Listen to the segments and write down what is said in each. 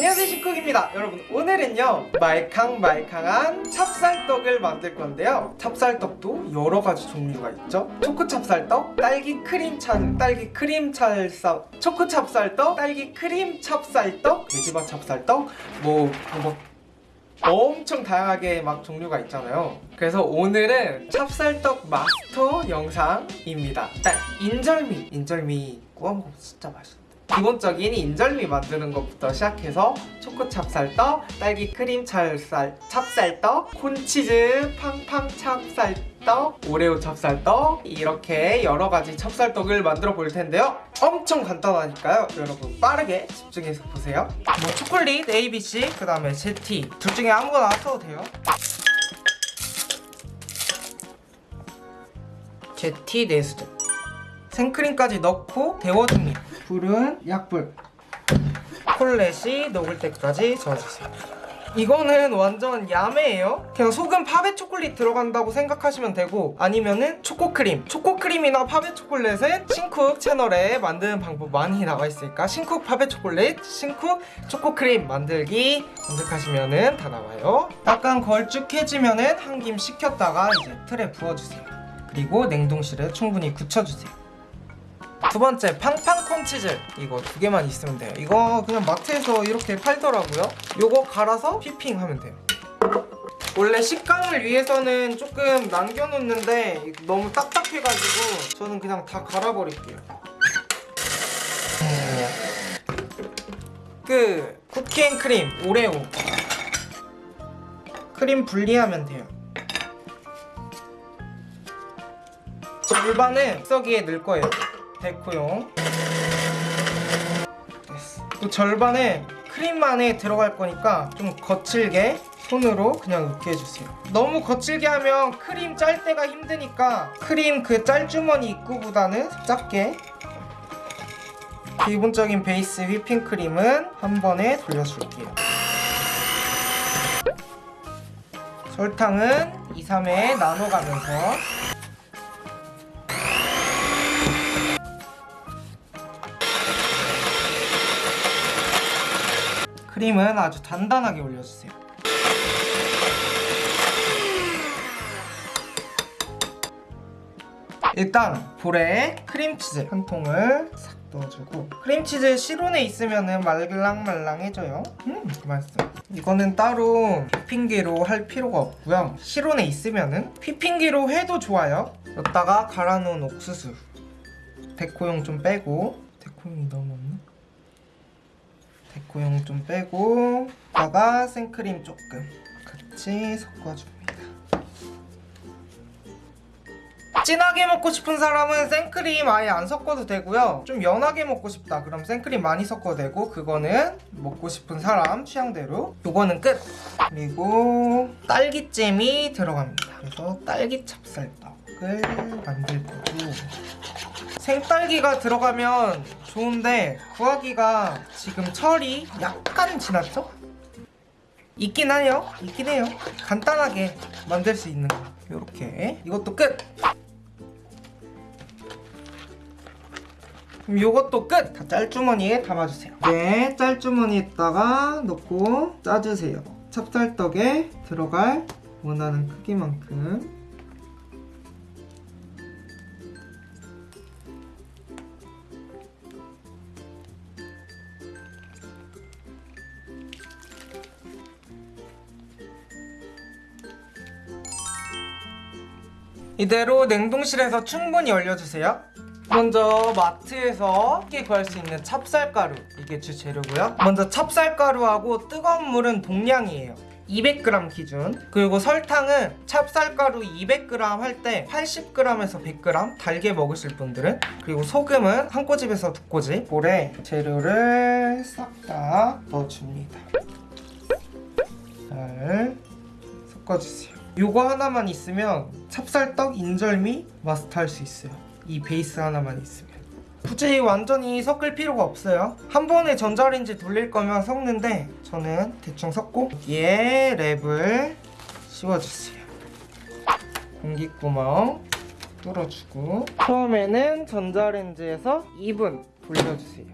안녕하세요 신쿡입니다. 여러분 오늘은요 말캉말캉한 찹쌀떡을 만들 건데요. 찹쌀떡도 여러 가지 종류가 있죠. 초코 찹쌀떡, 딸기 크림 찹, 딸기 크림 찹쌀 초코 찹쌀떡, 딸기 크림 찹쌀떡, 돼지맛 찹쌀떡 뭐, 뭐 엄청 다양하게 막 종류가 있잖아요. 그래서 오늘은 찹쌀떡 마스터 영상입니다. 일단 인절미. 인절미 구워 먹으면 진짜 맛있어 기본적인 인절미 만드는 것부터 시작해서 초코 찹쌀떡, 딸기 크림 찹쌀, 찹쌀떡, 콘치즈 팡팡 찹쌀떡, 오레오 찹쌀떡 이렇게 여러 가지 찹쌀떡을 만들어 볼 텐데요. 엄청 간단하니까요. 여러분 빠르게 집중해서 보세요. 뭐 초콜릿 ABC, 그 다음에 제티 둘 중에 아무거나 써도 돼요. 제티 4수저 생크림까지 넣고 데워줍니다. 불은 약불. 콜렛이 녹을 때까지 저어주세요. 이거는 완전 야매예요 그냥 소금 파베 초콜릿 들어간다고 생각하시면 되고 아니면은 초코크림 초코크림이나 파베 초콜릿은 신쿡 채널에 만드는 방법 많이 나와 있으니까 신쿡 파베 초콜릿 신쿡 초코크림 만들기 검색하시면은 다 나와요 약간 걸쭉해지면은 한 김 식혔다가 이제 틀에 부어주세요 그리고 냉동실에 충분히 굳혀주세요 두 번째 팡팡 콘 치즈. 이거 두 개만 있으면 돼요. 이거 그냥 마트에서 이렇게 팔더라고요. 요거 갈아서 휘핑하면 돼요. 원래 식감을 위해서는 조금 남겨놓는데 너무 딱딱해가지고 저는 그냥 다 갈아버릴게요. 그 쿠키앤크림 오레오. 크림 분리하면 돼요. 절반은 믹서기에 넣을 거예요 데코용 또 절반에 크림만에 들어갈 거니까 좀 거칠게 손으로 그냥 으깨 해주세요. 너무 거칠게 하면 크림 짤 때가 힘드니까 크림 그 짤주머니 입구보다는 작게. 기본적인 베이스 휘핑크림은 한 번에 돌려줄게요. 설탕은 2, 3회 나눠가면서 크림은 아주 단단하게 올려주세요. 일단 볼에 크림치즈 한 통을 싹 넣어주고 크림치즈 실온에 있으면 말랑말랑해져요. 음 맛있어요. 이거는 따로 휘핑기로 할 필요가 없고요. 실온에 있으면 휘핑기로 해도 좋아요. 여기다가 갈아놓은 옥수수 데코용 좀 빼고 데코용이 너무 없네 데코용 좀 빼고 여기다가 생크림 조금 같이 섞어줍니다. 진하게 먹고 싶은 사람은 생크림 아예 안 섞어도 되고요. 좀 연하게 먹고 싶다 그럼 생크림 많이 섞어도 되고 그거는 먹고 싶은 사람 취향대로. 요거는 끝! 그리고 딸기잼이 들어갑니다. 그래서 딸기 찹쌀떡을 만들 거고 생딸기가 들어가면 좋은데 구하기가 지금 철이 약간 지났죠? 있긴 하요. 있긴 해요. 간단하게 만들 수 있는 거. 요렇게. 이것도 끝! 요것도 끝! 다 짤주머니에 담아주세요. 네 짤주머니에다가 넣고 짜주세요. 찹쌀떡에 들어갈 원하는 크기만큼 이대로 냉동실에서 충분히 얼려주세요. 먼저 마트에서 쉽게 구할 수 있는 찹쌀가루 이게 주재료고요. 먼저 찹쌀가루하고 뜨거운 물은 동량이에요. 200g 기준. 그리고 설탕은 찹쌀가루 200g 할 때 80g에서 100g 달게 먹으실 분들은. 그리고 소금은 한 꼬집에서 두 꼬집 볼에 재료를 싹 다 넣어줍니다. 잘 섞어주세요 요거 하나만 있으면 찹쌀떡, 인절미 마스터할 수 있어요. 이 베이스 하나만 있으면. 굳이 완전히 섞을 필요가 없어요. 한 번에 전자레인지 돌릴 거면 섞는데 저는 대충 섞고 여기에 랩을 씌워주세요. 공기구멍 뚫어주고 처음에는 전자레인지에서 2분 돌려주세요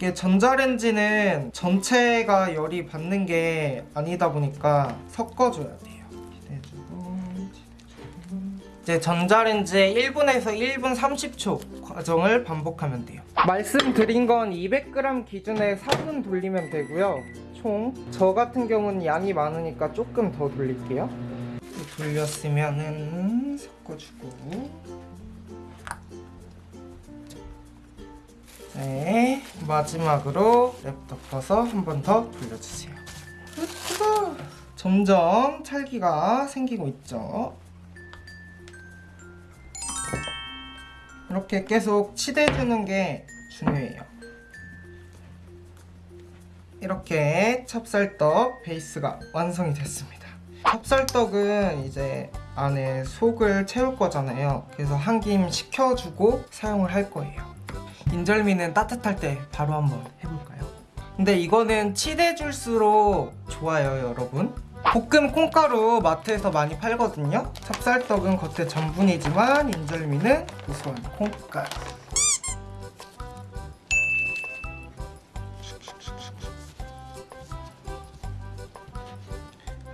이게 전자레인지는 전체가 열이 받는 게 아니다 보니까 섞어줘야 돼요. 기대주고 이제 전자레인지에 1분에서 1분 30초 과정을 반복하면 돼요. 말씀드린 건 200g 기준에 4분 돌리면 되고요. 총 저 같은 경우는 양이 많으니까 조금 더 돌릴게요. 돌렸으면은 섞어주고 네 마지막으로 랩 덮어서 한 번 더 돌려주세요. 점점 찰기가 생기고 있죠. 이렇게 계속 치대주는 게 중요해요. 이렇게 찹쌀떡 베이스가 완성이 됐습니다. 찹쌀떡은 이제 안에 속을 채울 거잖아요. 그래서 한 김 식혀주고 사용을 할 거예요. 인절미는 따뜻할 때 바로 한번 해볼까요? 근데 이거는 치대 줄수록 좋아요, 여러분. 볶음 콩가루 마트에서 많이 팔거든요. 찹쌀떡은 겉에 전분이지만 인절미는 고소한 콩가루.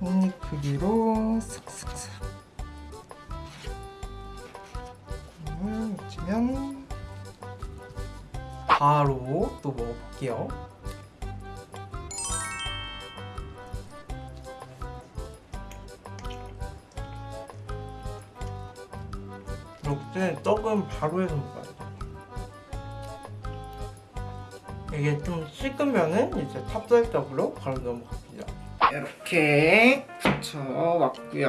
한입 크기로 싹싹싹. 음, 면 바로 또 먹어볼게요. 이렇게 떡은 바로 해서 먹어야 돼. 이게 좀 식으면은 이제 찹쌀떡으로 바로 넘어갑니다. 이렇게 붙여왔고요.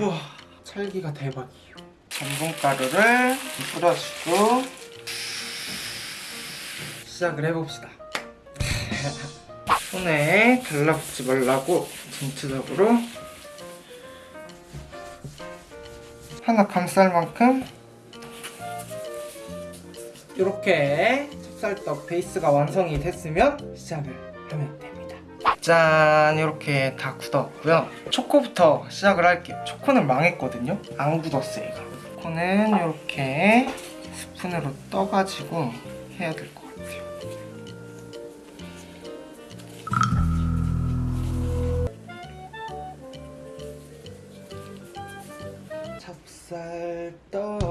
우와, 찰기가 대박이에요. 전분가루를 뿌려주고 시작을 해봅시다. 손에 달라붙지 말라고 전체적으로 하나 감쌀 만큼 이렇게 찹쌀떡 베이스가 완성이 됐으면 시작을 하면 됩니다. 짠 이렇게 다 굳었고요. 초코부터 시작을 할게요. 초코는 망했거든요. 안 굳었어요 이거. 초코는 이렇게 스푼으로 떠가지고 해야 될 것 같아요. 쌀떡.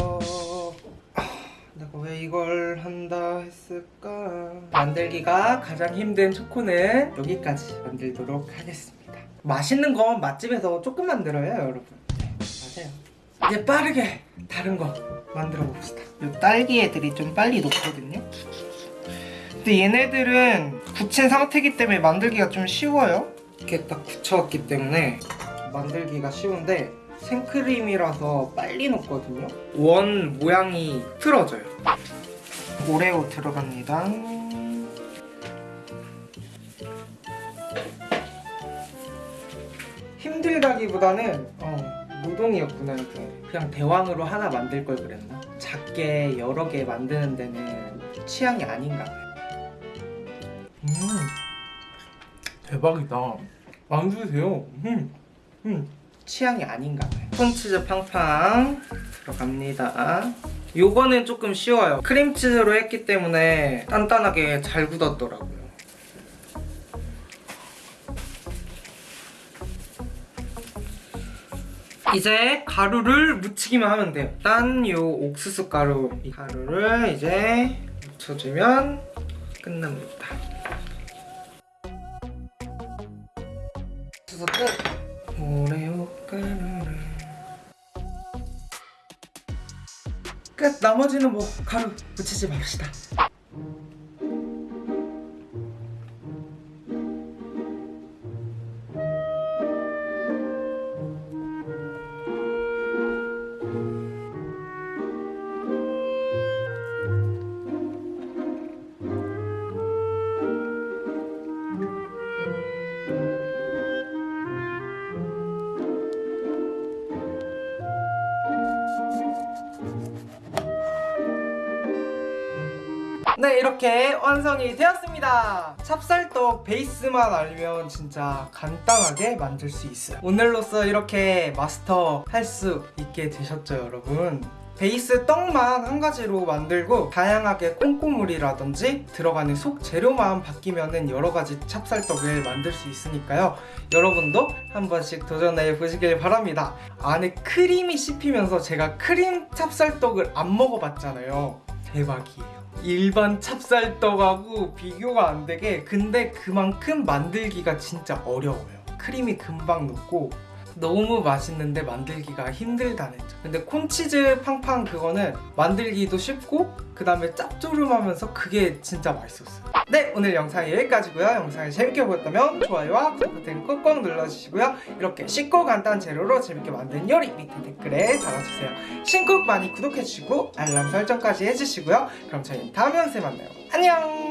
아, 내가 왜 이걸 한다 했을까? 만들기가 가장 힘든 초코는 여기까지 만들도록 하겠습니다. 맛있는 건 맛집에서 조금 만들어요 여러분. 네, 맞아요. 이제 빠르게 다른 거 만들어 봅시다. 이 딸기 애들이 좀 빨리 녹거든요. 근데 얘네들은 굳힌 상태이기 때문에 만들기가 좀 쉬워요. 이렇게 딱 굳혀왔기 때문에 만들기가 쉬운데 생크림이라서 빨리 녹거든요. 원 모양이 틀어져요. 오레오 들어갑니다. 힘들다기보다는 어, 노동이었구나 이게. 그냥 대왕으로 하나 만들 걸 그랬나? 작게 여러 개 만드는 데는 취향이 아닌가 봐요. 음 대박이다. 만드세요. 음, 음. 취향이 아닌가 봐요 콘치즈 팡팡 들어갑니다. 요거는 조금 쉬워요. 크림치즈로 했기 때문에 단단하게 잘 굳었더라고요. 이제 가루를 묻히기만 하면 돼요. 일단 요 옥수수 가루 이 가루를 이제 묻혀주면 끝납니다. 옥수수 끝 끝. 나머지는 뭐 가루 묻히지 맙시다 네 이렇게 완성이 되었습니다 찹쌀떡 베이스만 알면 진짜 간단하게 만들 수 있어요 오늘로써 이렇게 마스터 할 수 있게 되셨죠 여러분 베이스 떡만 한 가지로 만들고 다양하게 콩고물이라든지 들어가는 속 재료만 바뀌면은 여러 가지 찹쌀떡을 만들 수 있으니까요. 여러분도 한 번씩 도전해 보시길 바랍니다. 안에 크림이 씹히면서 제가 크림 찹쌀떡을 안 먹어봤잖아요. 대박이에요. 일반 찹쌀떡하고 비교가 안 되게 근데 그만큼 만들기가 진짜 어려워요. 크림이 금방 녹고 너무 맛있는데 만들기가 힘들다는 점. 근데 콘치즈 팡팡 그거는 만들기도 쉽고 그 다음에 짭조름하면서 그게 진짜 맛있었어요. 네 오늘 영상 여기까지고요. 영상이 재밌게 보였다면 좋아요와 구독 버튼 꾹꾹 눌러주시고요. 이렇게 쉽고 간단한 재료로 재밌게 만든 요리 밑에 댓글에 달아주세요. 신쿡 많이 구독해주시고 알람 설정까지 해주시고요. 그럼 저희 다음 영상에 만나요. 안녕